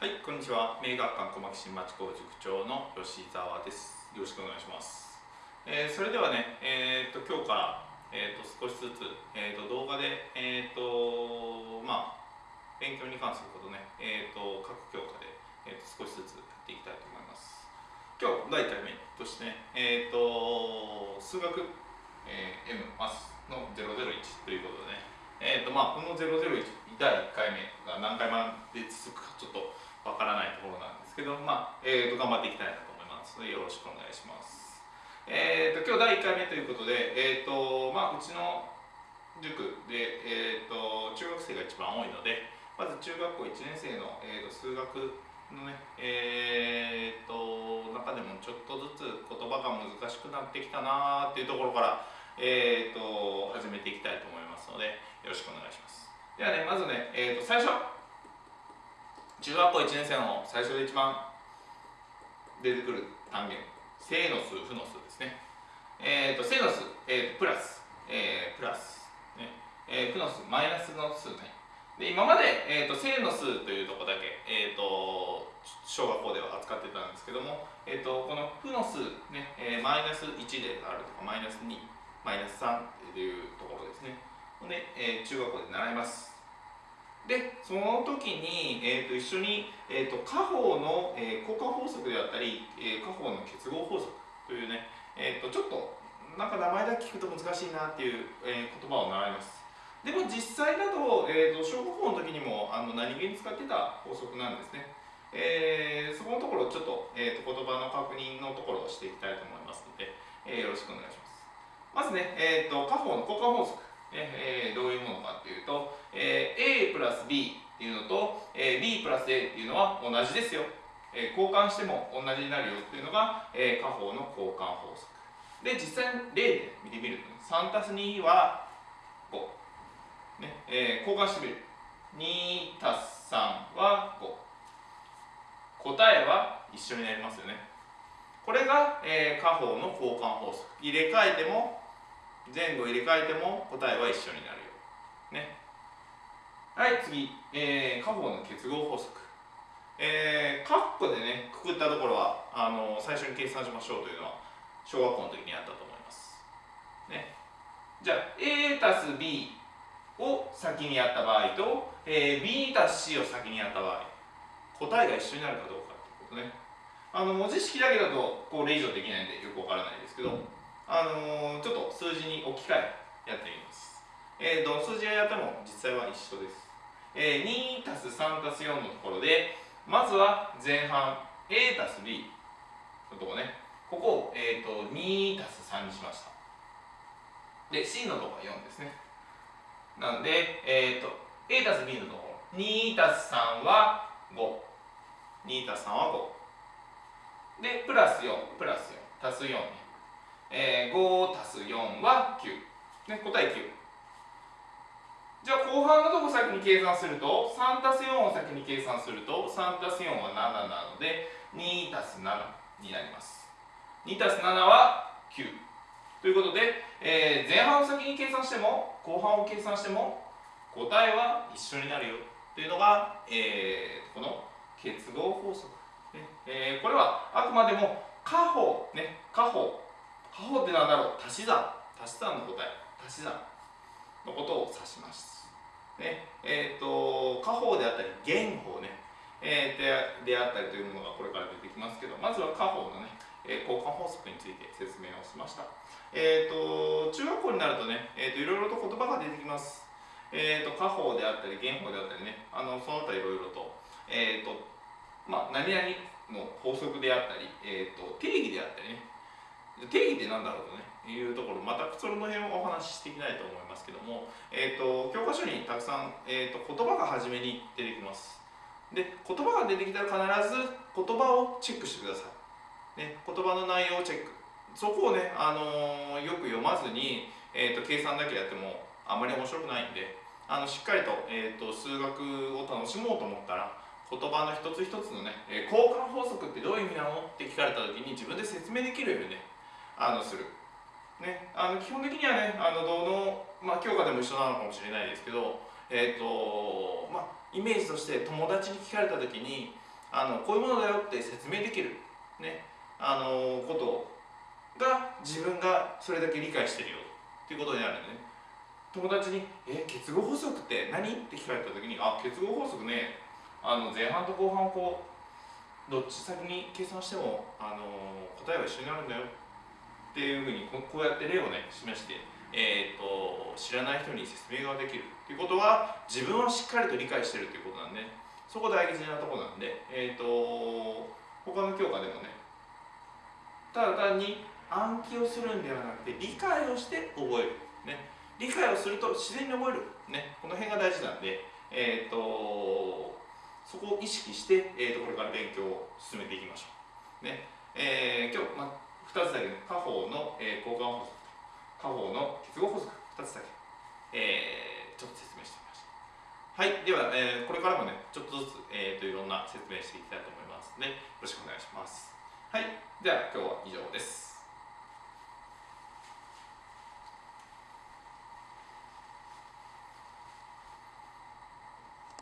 はい、こんにちは。名学館小牧新町工塾長の吉澤です。よろしくお願いします。えー、それではね、えー、と今日から、えー、と少しずつ、えー、と動画で、えーとまあ、勉強に関することね、えー、と各教科で、えー、と少しずつやっていきたいと思います。今日第1回目としてね、えー、と数学、えー、M マスの001ということでね、えーとまあ、この001第1回目が何回まで続くかちょっとわからないところなんですけど、まあ、えーと、頑張っていきたいなと思いますので、よろしくお願いします。えーと、今日第1回目ということで、えーとまあ、うちの塾で、えーと、中学生が一番多いので、まず中学校1年生の、えー、と数学のね、えー、と中でもちょっとずつ言葉が難しくなってきたなっていうところから、えー、と始めていきたいと思いますので、よろしくお願いします。ではね、まずね、えー、と最初、中学校1年生の最初で一番出てくる単元。正の数負の数ですね。えっ、ー、と正の数、えー、プラス、えー、プラス、ね。えー、負の数マイナスの数ね。で今まで、えーと、正の数というとこだけ、えーと、小学校では扱ってたんですけども、えーと、この負の数、ねえー、マイナス1であるとかマイナス2マイナス3というところですね。で、えー、中学校で習います。でその時に、えーと、一緒に、えーと、家宝の、えー、交換法則であったり、えー、家宝の結合法則というね、えーと、ちょっとなんか名前だけ聞くと難しいなっていう、えー、言葉を習います。でも実際だと,、えー、と小学校の時にもあの何気に使ってた法則なんですね。えー、そこのところちょっと,、えー、と言葉の確認のところをしていきたいと思いますので、えー、よろしくお願いします。まずね、えー、と家宝の交換法則。えー、どういうものかっていうと、プラス B っていうのと、えー、B プラス A っていうのは同じですよ、えー、交換しても同じになるよっていうのが、えー、家宝の交換法則。で実際例で見てみると、3たす2は5、ねえー、交換してみる。2たす3は5答えは一緒になりますよね。これが、えー、家宝の交換法則。入れ替えても前後入れ替えても答えは一緒になるよ。はい、次。えー、家宝の結合法則。えー、カッコでね、くくったところは、あの、最初に計算しましょうというのは、小学校の時にあったと思います。ね。じゃあ、A たす B を先にやった場合と、えー、B たす C を先にやった場合、答えが一緒になるかどうかってことね。あの、文字式だけだと、これ以上できないんでよくわからないですけど、あのー、ちょっと数字に置き換えやってみます。えー、どの数字をやっても実際は一緒です。えー、2たす3たす4のところで、まずは前半 A たす B のとこね、ここを、えーと、2たす3にしました。で、C のとこは4ですね。なんで、えーと、A たす B のところ、2たす3は5。2たす3は5。で、プラス4、プラス4、足す4。えー、5たす4は9、ね、答え9じゃあ後半のとこ先に計算すると3たす4を先に計算すると3たす4は7なので2たす7になります。2たす7は9ということで、えー、前半を先に計算しても後半を計算しても答えは一緒になるよ。というのが、えー、この結合法則、ねえー、これはあくまでも家宝ね家宝過保って何だろう？足し算。足し算の答え。足し算。のことを指します。ねえーと、過法であったり減法ね、えー、でであったりというものがこれから出てきますけどまずは過法のね、えー、交換法則について説明をしました。えーと、中学校になるとね、えーと、いろいろと言葉が出てきます。えー、と過法であったり減法であったりねあのその他いろいろと,、えーとまあ、何々の法則であったり、えー、と定義であったりね定義って何だろうとねいうところまたその辺をお話ししていきたいと思いますけども、えーと、教科書にたくさん、えーと、言葉が初めに出てきます。で言葉が出てきたら必ず言葉をチェックしてください、ね、言葉の内容をチェック。そこをね、あのー、よく読まずに、えーと、計算だけやってもあまり面白くないんであのしっかりと,、えー、と数学を楽しもうと思ったら言葉の一つ一つのね、え、交換法則ってどういう意味なの？って聞かれた時に自分で説明できるようにねあのする。ね、あの基本的にはね、あのどの、まあ、教科でも一緒なのかもしれないですけど、えーとまあ、イメージとして友達に聞かれた時に、あのこういうものだよって説明できる、ね、あのことが自分がそれだけ理解してるよっていうことになるんでね友達に「え結合法則って何?」って聞かれた時に「あ結合法則ねあの前半と後半をこうどっち先に計算しても、あの答えは一緒になるんだよ」っていうふうにこうやって例をね示して、えーと、知らない人に説明ができるっていうことは自分をしっかりと理解してるっていうことなんでそこ大事なところなんで、えーと、他の教科でもねただ単に暗記をするんではなくて理解をして覚える、ね、理解をすると自然に覚える、ね、この辺が大事なんで、えーと、そこを意識して、えーと、これから勉強を進めていきましょう。ね。えー、今日、ま、2つだけ、下方の、えー、交換法則下方の結合法則2つだけ、えー、ちょっと説明してみました。はい、では、えー、これからもね、ちょっとずつ、えーと、いろんな説明していきたいと思いますので、よろしくお願いします。はい、では今日は以上です。